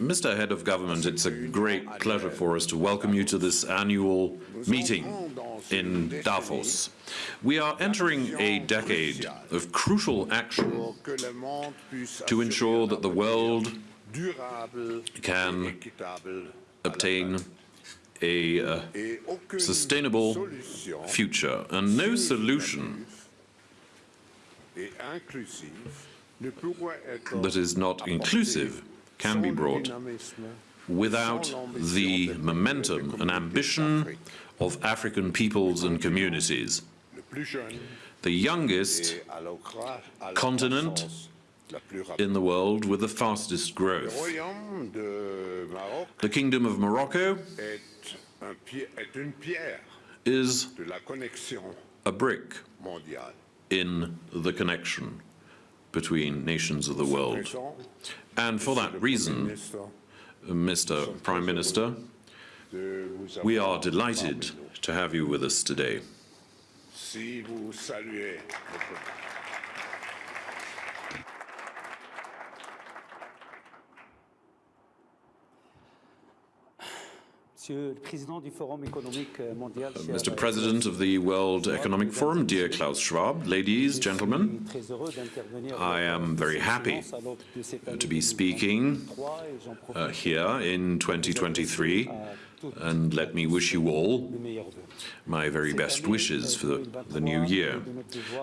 Mr. Head of Government, it's a great pleasure for us to welcome you to this annual meeting in Davos. We are entering a decade of crucial action to ensure that the world can obtain a uh, sustainable future. And no solution that is not inclusive can be brought without the momentum and ambition of African peoples and communities. le plus jeune The youngest et à la cra- à la continent croissance la plus rapide. in the world with the fastest growth. royaume de Maroc The Kingdom of Morocco est, un pi- est une pierre is de la connexion a brick. In the connection between nations of the world. And for that reason, Mr. Prime Minister, we are delighted to have you with us today. Mr. President of the World Economic Forum, dear Klaus Schwab, ladies, and gentlemen, Je suis très heureux d'intervenir I am very happy à l'aube de cette année to be speaking 2023 et j'en profite uh, here in 2023, and let me wish you all les meilleurs vœux. my very best wishes for the, the new year.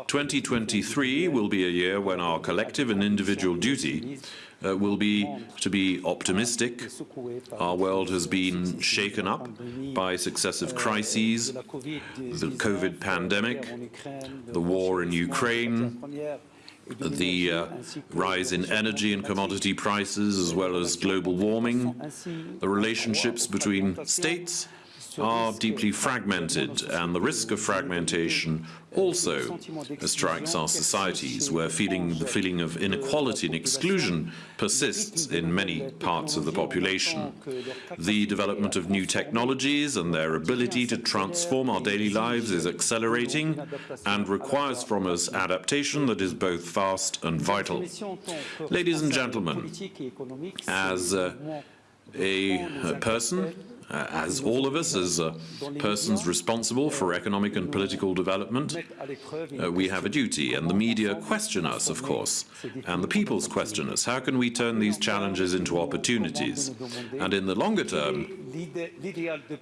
2023 will be a year when our collective and individual duty uh, will be to be optimistic. Our world has been shaken up by successive crises, the COVID pandemic, the war in Ukraine, the uh, rise in energy and commodity prices, as well as global warming. The relationships between states are deeply fragmented, and the risk of fragmentation also strikes our societies, where feeling, the feeling of inequality and exclusion persists in many parts of the population. The development of new technologies and their ability to transform our daily lives is accelerating and requires from us adaptation that is both fast and vital. Ladies and gentlemen, as uh, a person, uh, as all of us, as uh, persons responsible for economic and political development, uh, we have a duty, and the media question us, of course, and the peoples question us. How can we turn these challenges into opportunities? And in the longer term,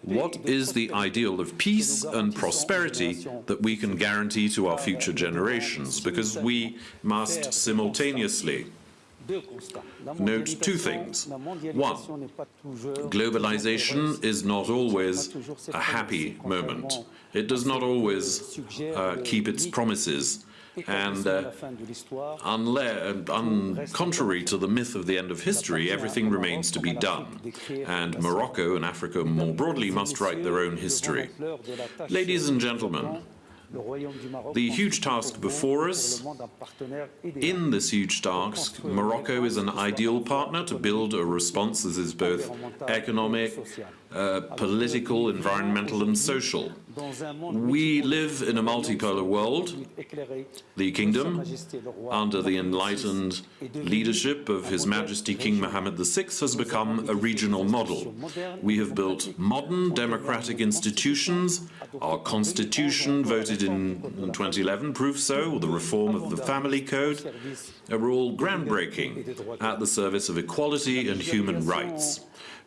what is the ideal of peace and prosperity that we can guarantee to our future generations? Because we must simultaneously note two things. One, globalization is not always a happy moment. It does not always uh, keep its promises. And uh, un contrary to the myth of the end of history, everything remains to be done. And Morocco and Africa more broadly must write their own history. Ladies and gentlemen, the huge task before us, in this huge task, Morocco is an ideal partner to build a response. That is both economic, uh, political, environmental and social. We live in a multipolar world. The kingdom, under the enlightened leadership of His Majesty King Mohammed VI, has become a regional model. We have built modern democratic institutions. Our constitution, voted in 2011, proves so. The reform of the family code are all groundbreaking at the service of equality and human rights.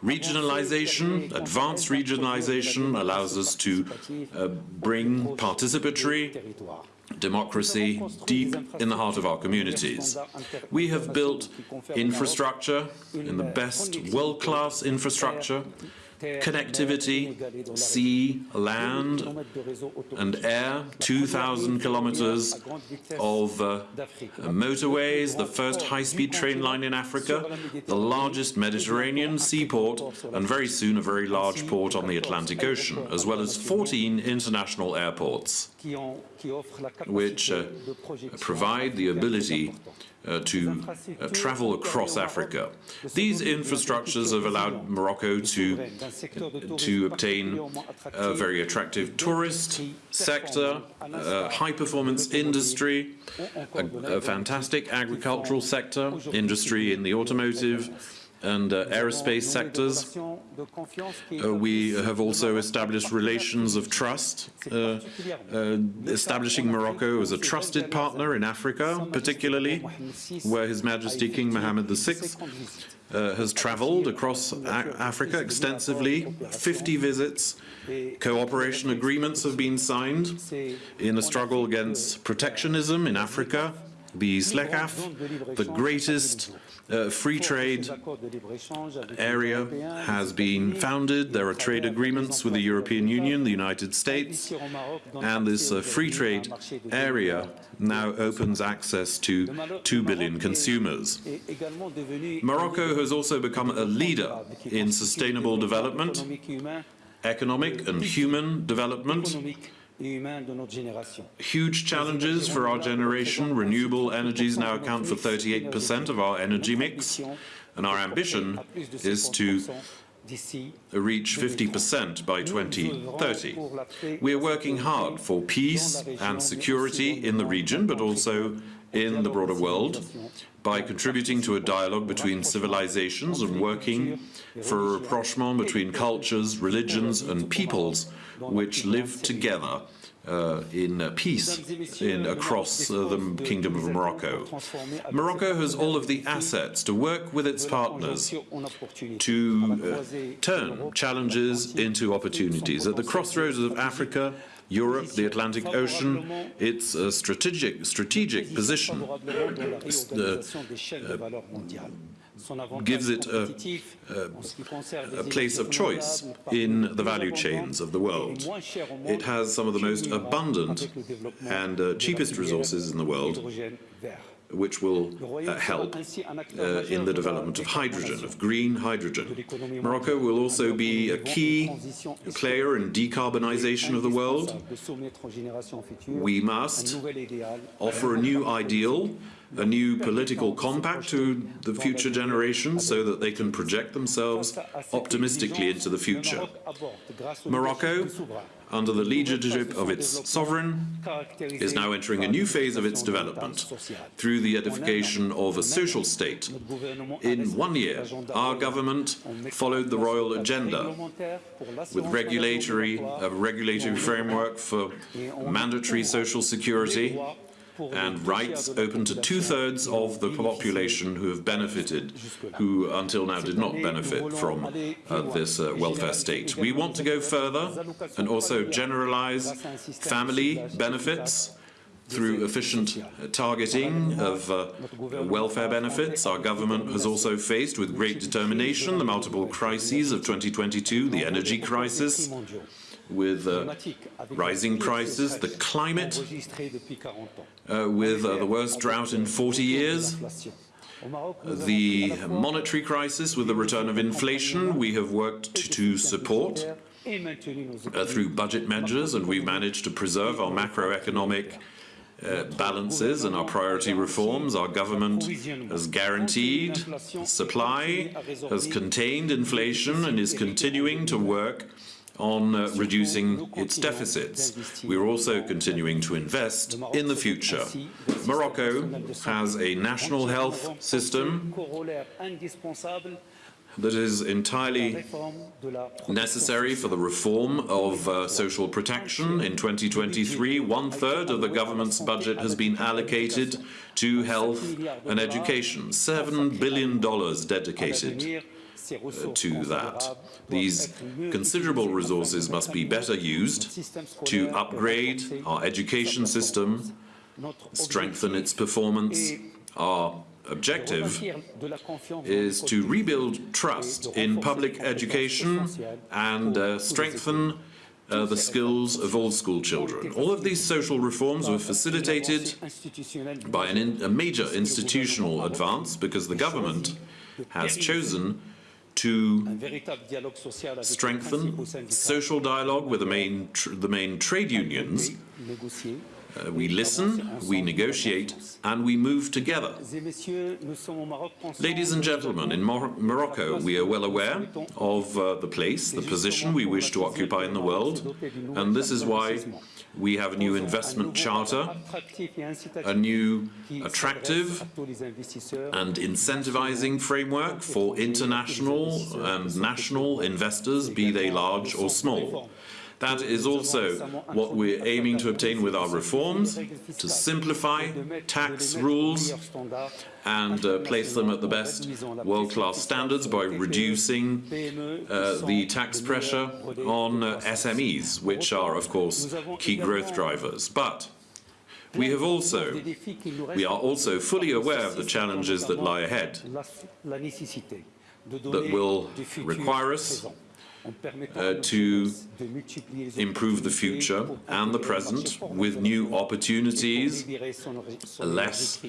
Regionalization, advanced regionalization, allows us to uh, bring participatory democracy deep in the heart of our communities. We have built infrastructure in the best world-class infrastructure, connectivity, sea, land and air, 2,000 kilometers of uh, motorways, the first high-speed train line in Africa, the largest Mediterranean seaport, and very soon a very large port on the Atlantic Ocean, as well as 14 international airports, which uh, provide the ability uh, to uh, travel across Africa. These infrastructures have allowed Morocco to to obtain a very attractive tourist sector, a high-performance industry, a, a fantastic agricultural sector, industry in the automotive, and uh, aerospace sectors. Uh, we have also established relations of trust, uh, uh, establishing Morocco as a trusted partner in Africa, particularly where His Majesty King Mohammed VI uh, has travelled across Africa extensively, 50 visits, cooperation agreements have been signed in the struggle against protectionism in Africa, the ZLECAf, the greatest uh, free trade area has been founded. There are trade agreements with the European Union, the United States, and this uh, free trade area now opens access to 2 billion consumers. Morocco has also become a leader in sustainable development, economic and human development, Huge challenges for our generation. Renewable energies now account for 38% of our energy mix, and our ambition is to reach 50% by 2030. We are working hard for peace and security in the region, but also in the broader world, by contributing to a dialogue between civilizations and working for a rapprochement between cultures, religions and peoples which live together uh, in uh, peace in, across uh, the Kingdom of Morocco. Morocco has all of the assets to work with its partners to uh, turn challenges into opportunities. At the crossroads of Africa, Europe, the Atlantic Ocean, its strategic, strategic position uh, gives it a, a, a, place of choice in the value chains of the world. It has some of the most abundant and uh, cheapest resources in the world which will uh, help uh, in the development of hydrogen, of green hydrogen. Morocco will also be a key player in decarbonization of the world. We must offer a new ideal a new political compact to the future generations so that they can project themselves optimistically into the future. Morocco, under the leadership of its sovereign, is now entering a new phase of its development through the edification of a social state. In one year, our government followed the royal agenda with regulatory, a regulatory framework for mandatory social security, and rights open to two-thirds of the population who have benefited, who until now did not benefit from uh, this uh, welfare state. We want to go further and also generalize family benefits through efficient targeting of uh, welfare benefits. Our government has also faced with great determination the multiple crises of 2022, the energy crisis, with uh, rising prices, the climate, uh, with uh, the worst drought in 40 years, the monetary crisis with the return of inflation we have worked to support uh, through budget measures and we've managed to preserve our macroeconomic uh, balances and our priority reforms. Our government has guaranteed supply, has contained inflation and is continuing to work on uh, reducing its deficits. We are also continuing to invest in the future. Morocco has a national health system that is entirely necessary for the reform of uh, social protection. In 2023, one-third of the government's budget has been allocated to health and education, $7 billion dedicated to that. These considerable resources must be better used to upgrade our education system, strengthen its performance. Our objective is to rebuild trust in public education and uh, strengthen uh, the skills of all school children. All of these social reforms were facilitated by in, a major institutional advance because the government has chosen to strengthen social dialogue with the main, the main trade unions. Uh, we listen, we negotiate, and we move together. Ladies and gentlemen, in Mor Morocco, we are well aware of uh, the place, the position we wish to occupy in the world, and this is why we have a new investment charter, a new attractive and incentivizing framework for international and national investors, be they large or small. That is also what we're aiming to obtain with our reforms, to simplify tax rules and uh, place them at the best world-class standards by reducing uh, the tax pressure on uh, SMEs, which are, of course, key growth drivers. But we have also we are also fully aware of the challenges that lie ahead, that will require us, uh, to improve the future and the present with new opportunities, less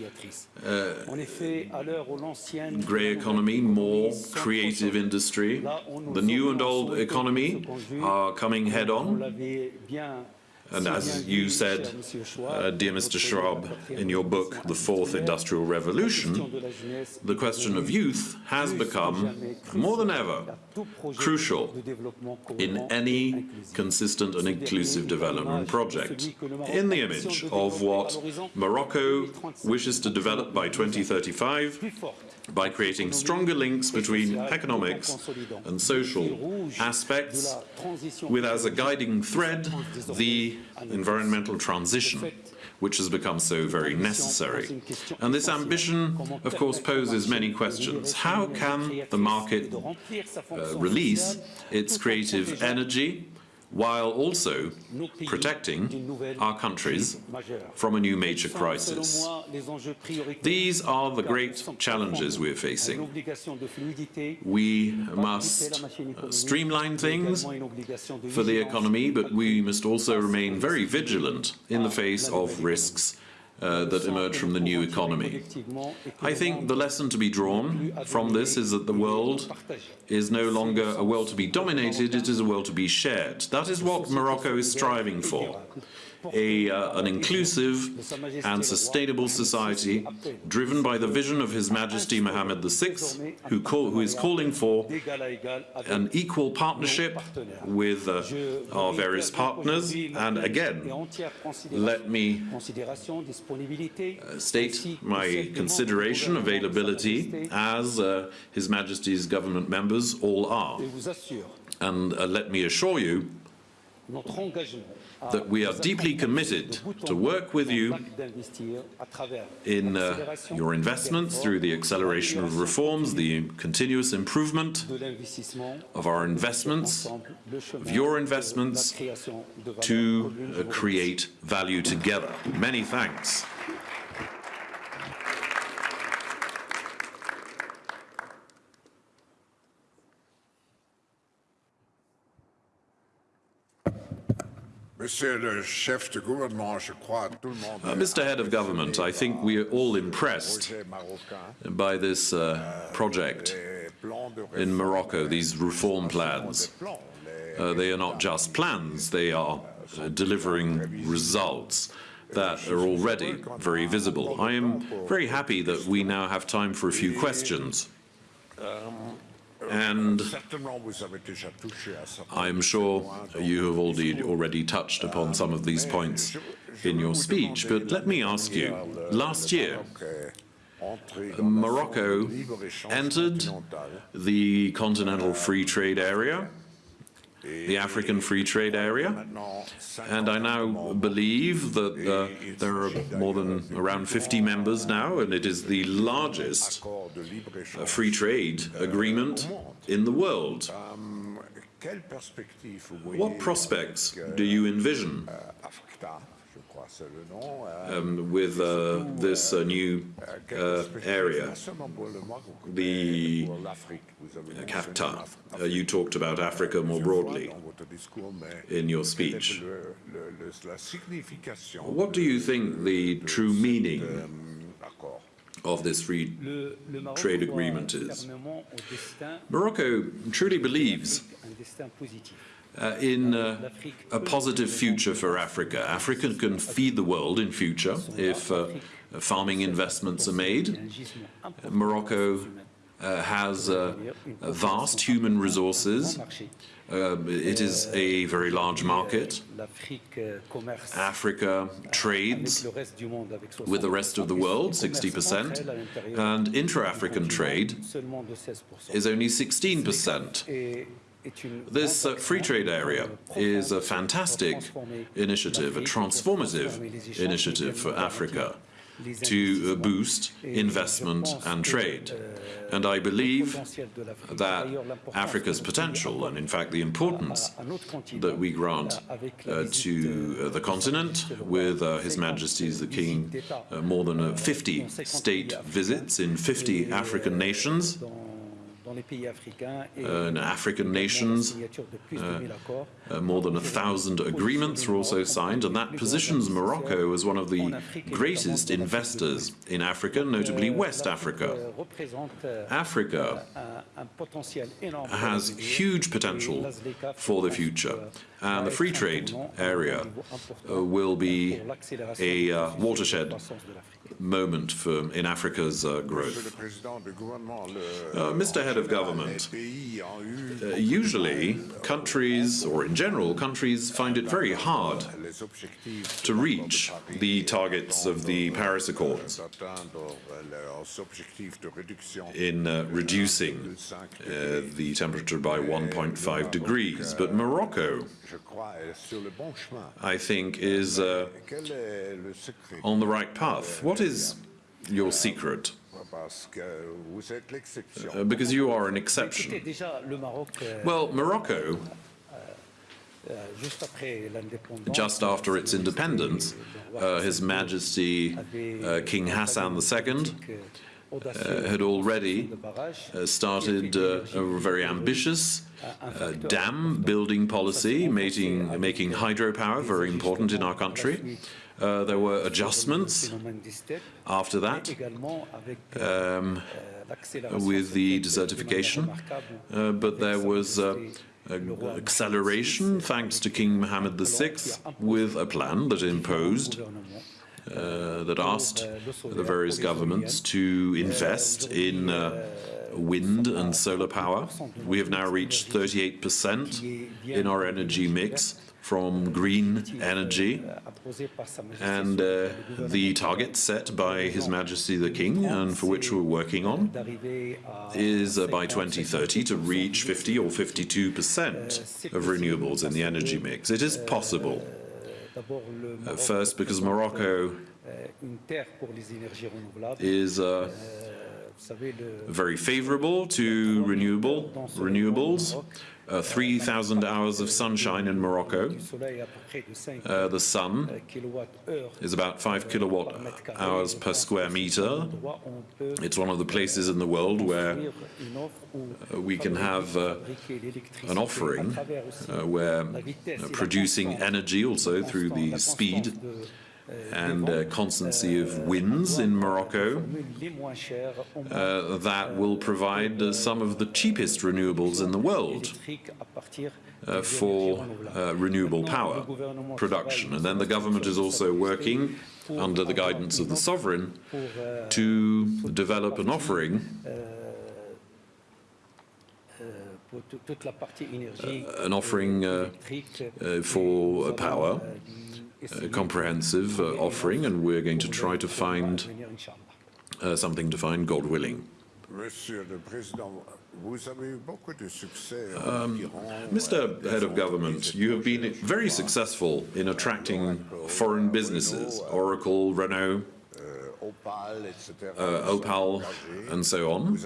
grey economy, more creative industry. The new and old economy are coming head on. And as you said, uh, dear Mr. Schwab, in your book, The Fourth Industrial Revolution, the question of youth has become, more than ever, crucial in any consistent and inclusive development project. In the image of what Morocco wishes to develop by 2035, by creating stronger links between economics and social aspects, with as a guiding thread the environmental transition, which has become so very necessary. And this ambition, of course, poses many questions. How can the market uh, release its creative energy while also protecting our countries from a new major crisis. These are the great challenges we're facing. We must uh, streamline things for the economy, but we must also remain very vigilant in the face of risks uh, that emerge from the new economy. I think the lesson to be drawn from this is that the world is no longer a world to be dominated, it is a world to be shared. That is what Morocco is striving for. A, uh, an inclusive and sustainable society driven by the vision of His Majesty Mohammed VI, who, call, who is calling for an equal partnership with uh, our various partners. And again, let me uh, state my consideration, availability, as uh, His Majesty's government members all are. And uh, let me assure you that we are deeply committed to work with you in uh, your investments through the acceleration of reforms, the continuous improvement of our investments, of your investments, to uh, create value together. Many thanks. Uh, Mr. Head of Government, I think we are all impressed by this uh, project Les plans de in Morocco, these reform plans. plans, les Uh, they are not just plans, they are uh, delivering results that are already very visible. I am very happy that we now have time for a few questions. And. I'm sure you have already, already touched upon some of these points in your speech, but let me ask you, last year, Morocco entered the Continental Free Trade Area, the African Free Trade Area, and I now believe that uh, there are more than around 50 members now, and it is the largest uh, free trade agreement in the world. What prospects do you envision AFCTA, je crois c'est le nom. euh, um, with uh, this uh, new uh, area, non seulement pour le Maroc, the pour l'Afrique. Vous avez mentionné CAFTA? Uh, you talked about Africa more broadly dans votre discours, mais in your speech. What do you think the true meaning of this free trade agreement is? Morocco truly believes uh, in uh, a positive future for Africa. Africa can feed the world in future if uh, farming investments are made. Morocco uh, has uh, vast human resources. Uh, it is a very large market. Africa trades with the rest of the world, 60%, and intra-African trade is only 16%. This uh, free trade area is a fantastic initiative, a transformative initiative for Africa to uh, boost investment and trade. And I believe that Africa's potential, and in fact the importance that we grant uh, to uh, the continent with uh, His Majesty's the King, uh, more than uh, 50 state visits in 50 African nations, in African nations, uh, more than a thousand agreements were also signed, and that positions Morocco as one of the greatest investors in Africa, notably West Africa. Africa has huge potential for the future, and the free trade area uh, will be a uh, watershed moment for in Africa's uh, growth. Uh, Mr. Head of Government, uh, usually countries, or in general, countries find it very hard to reach the targets of the Paris Accords in uh, reducing uh, the temperature by 1.5 degrees. But Morocco, I think, is uh, on the right path. What is your secret? Uh, because you are an exception. Well, Morocco, just after its independence, uh, His Majesty uh, King Hassan II uh, had already uh, started uh, a very ambitious uh, dam building policy, making, making hydropower very important in our country. Uh, there were adjustments after that um, with the desertification, uh, but there was uh, acceleration thanks to King Mohammed VI with a plan that imposed uh, uh that asked the various governments to invest in uh, wind and solar power. We have now reached 38% in our energy mix from green energy and uh, the target set by His Majesty the King and for which we're working on is uh, by 2030 to reach 50 or 52 percent of renewables in the energy mix. It is possible. Uh, first, because Morocco is uh, very favorable to renewable renewables. Uh, 3,000 hours of sunshine in Morocco. Uh, the sun is about 5 kilowatt hours per square meter. It's one of the places in the world where uh, we can have uh, an offering uh, where producing energy also through the speed and uh, constancy of winds in Morocco uh, that will provide uh, some of the cheapest renewables in the world uh, for uh, renewable power production. And then the government is also working under the guidance of the sovereign to develop an offering uh, an offering for power comprehensive uh, offering, and we're going to try to find uh, something to find, God willing. Um, Mr. Head of Government, you have been very successful in attracting foreign businesses, Oracle, Renault, uh, Opel, and so on.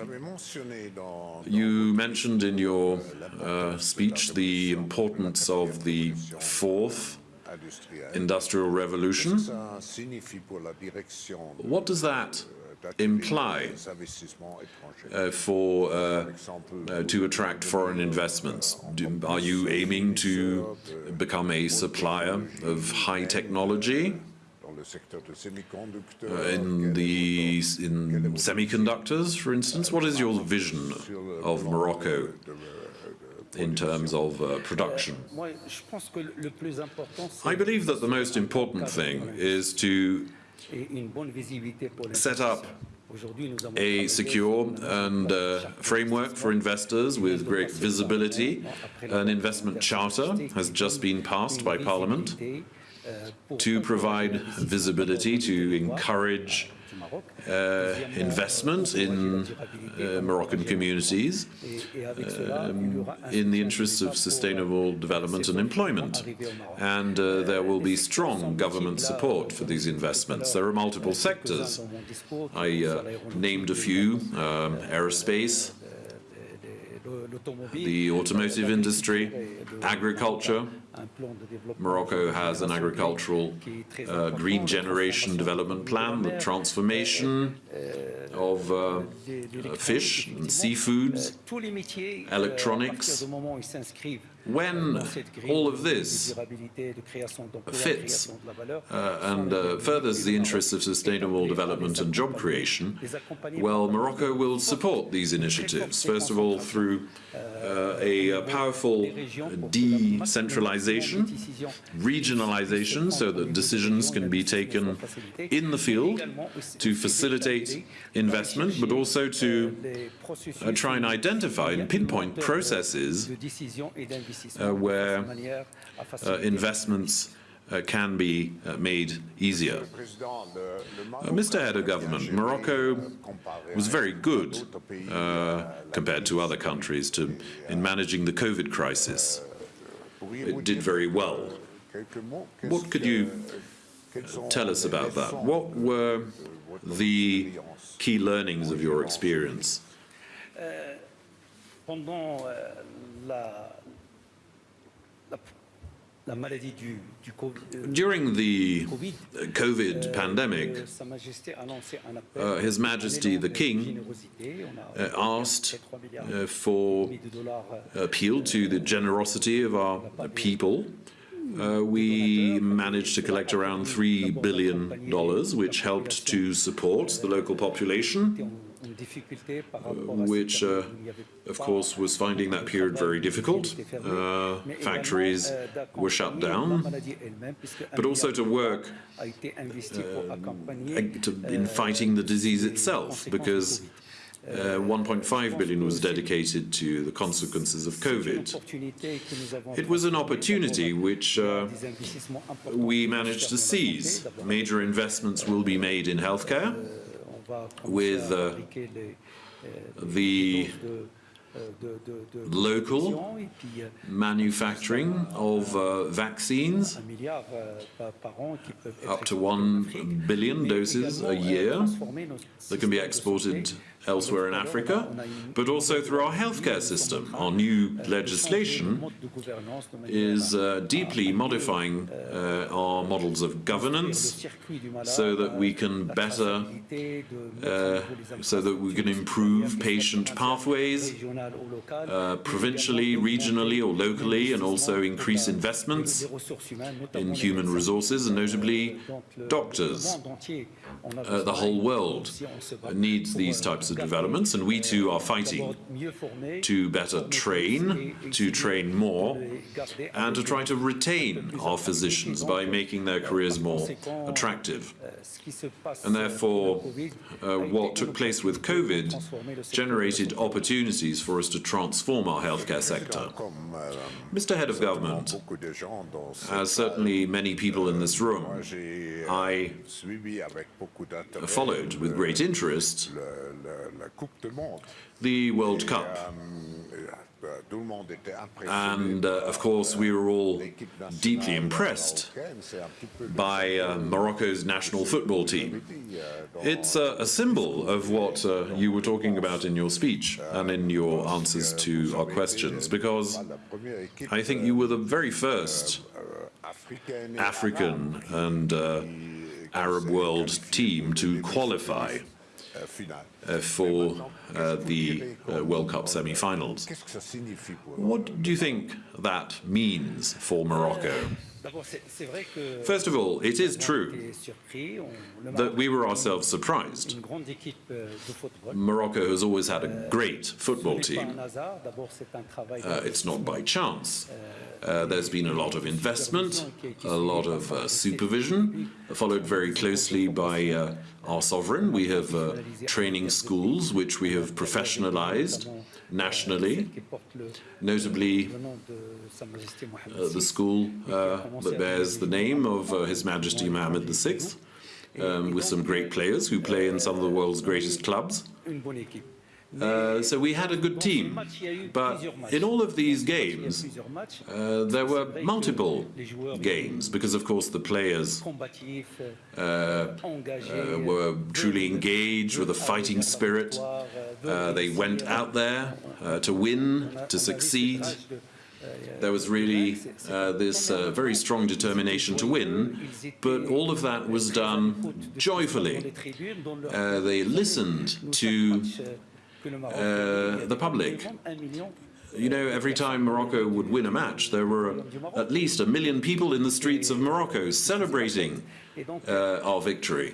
You mentioned in your uh, speech the importance of the fourth industrial revolution. What does that imply uh, for uh, uh, to attract foreign investments? Do, are you aiming to become a supplier of high technology? Uh, in the in semiconductors, for instance, what is your vision of Morocco in terms of uh, production. I believe that the most important thing is to set up a secure and uh, framework for investors with great visibility. An investment charter has just been passed by Parliament to provide visibility, to encourage uh, investment in uh, Moroccan communities um, in the interests of sustainable development and employment. And uh, there will be strong government support for these investments. There are multiple sectors. I uh, named a few, um, aerospace, the automotive industry, agriculture. Morocco has an agricultural uh, green generation development plan, the transformation of uh, uh, fish and seafoods, electronics. When all of this fits uh, and uh, furthers the interests of sustainable development and job creation, well, Morocco will support these initiatives, first of all through uh, a, uh, powerful decentralization, regionalization, so that decisions can be taken in the field to facilitate investment, but also to uh, try and identify and pinpoint processes where uh, investments uh, can be uh, made easier. Uh, Mr. Head of Government, Morocco was very good uh, compared to other countries to, in managing the COVID crisis. It did very well. What could you tell us about that? What were the key learnings of your experience? During the Covid, uh, pandemic, euh, Sa Majesté a lancé un appel uh, His Majesty the King. Uh, asked uh, for euh, appeal to the generosity of our people. Uh, we managed to collect around $3 billion, which helped to support the local population, en- en difficulté par rapport à which, uh, période où il y avait of course, was finding that period very difficult. Uh, factories euh, were shut down, maladie elle-même, puisque un but also to work dollars a été investi pour accompagner, uh, to- euh, in fighting the disease itself, because uh, 1.5 billion was dedicated to the consequences of COVID. opportunité que nous avons It was an opportunity which uh, des investissements importants we managed to secteur de la seize. Major investments will be made in healthcare, on va commencer with, uh, euh, the des doses de, euh, de local protection et puis, euh, manufacturing of uh, vaccines, un milliard euh, par, par an qui peuvent être up to exportés en 1 Afrique, billion doses a euh, year that can be exported. Elsewhere in Africa, but also through our healthcare system. Our new legislation is uh, deeply modifying uh, our models of governance so that we can better, uh, so that we can improve patient pathways uh, provincially, regionally or locally, and also increase investments in human resources, and notably doctors. Uh, the whole world needs these types of developments, and we too are fighting to better train, to train more, and to try to retain our physicians by making their careers more attractive. And therefore, uh, what took place with COVID generated opportunities for us to transform our healthcare sector. Mr. Head of Government, as certainly many people in this room, I followed with great interest the World Cup. And uh, of course, we were all deeply impressed by uh, Morocco's national football team. It's uh, a symbol of what uh, you were talking about in your speech and in your answers to our questions, because I think you were the very first African and uh, Arab world team to qualify for uh, the uh, World Cup semi-finals. What do you think that means for Morocco? D'abord, c'est c'est vrai que First of all, it is true été surpris, on- le that we were ourselves surprised. une grande équipe euh. Morocco has always had a great football team. un hasard. D'abord, c'est un travail. Uh, it's not by chance. Uh, there's been a lot of investment, a lot of uh, supervision, followed very closely by uh, our sovereign. We have uh, training schools which we have professionalized nationally, notably uh, the school uh, that bears the name of uh, His Majesty Mohammed VI, um, with some great players who play in some of the world's greatest clubs. Uh, so we had a good team. But in all of these games, uh, there were multiple games because, of course, the players uh, uh, were truly engaged with a fighting spirit. Uh, they went out there to win, to succeed. There was really this very strong determination to win, but all of that was done joyfully. They listened to uh, the public. You know, every time Morocco would win a match, there were at least a million people in the streets of Morocco celebrating uh, our victory.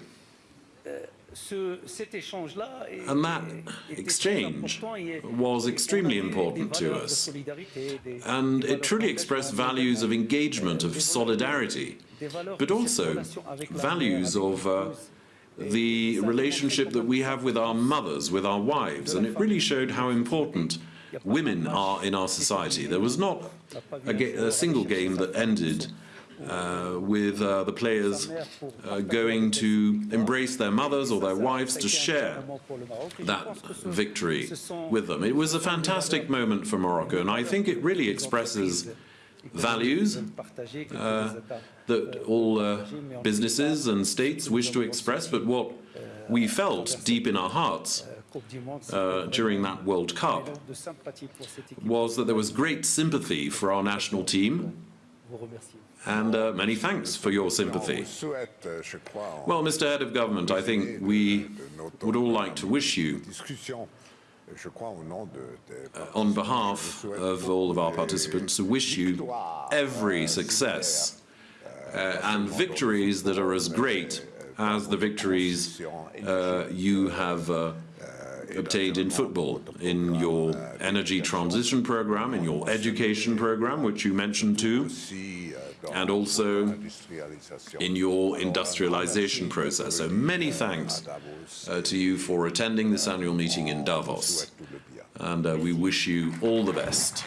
And that exchange was extremely important to us. And it truly expressed values of engagement, of solidarity, but also values of uh, the relationship that we have with our mothers, with our wives, and it really showed how important women are in our society. There was not a, a single game that ended uh, with uh, the players uh, going to embrace their mothers or their wives to share that victory with them. It was a fantastic moment for Morocco, and I think it really expresses values uh, that all uh, businesses and states wish to express, but what we felt deep in our hearts uh, during that World Cup was that there was great sympathy for our national team, and uh, many thanks for your sympathy. souhaite, euh, je crois, en Well, Mr. Head of Government, I think we would all like to wish you, discussion, je crois au nom de, de- on behalf of all of our participants, to wish you every success uh, and victories that are as great as the victories uh, you have uh, obtained in football, in your energy transition program, in your education program, which you mentioned too, euh, and also in your industrialization process. So many thanks uh, to you for attending this annual meeting in Davos, and uh, we wish you all the best.